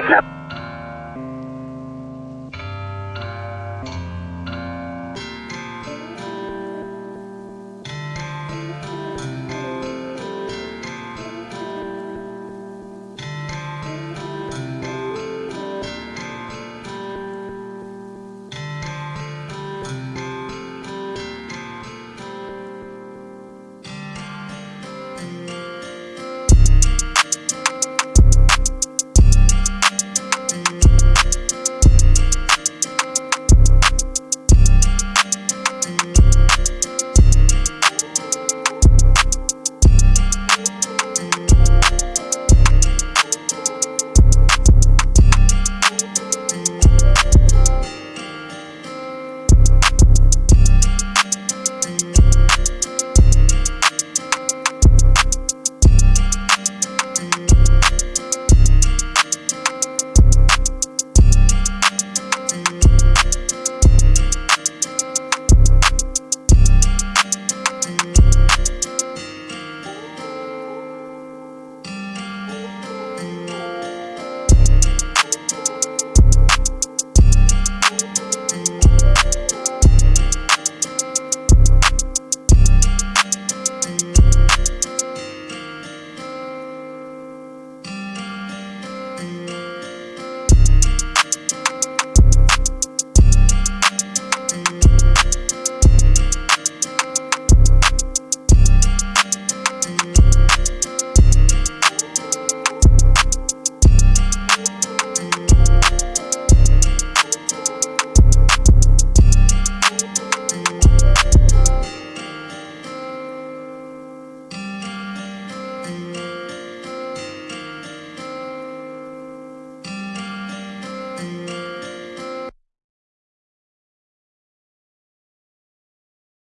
kidnapped.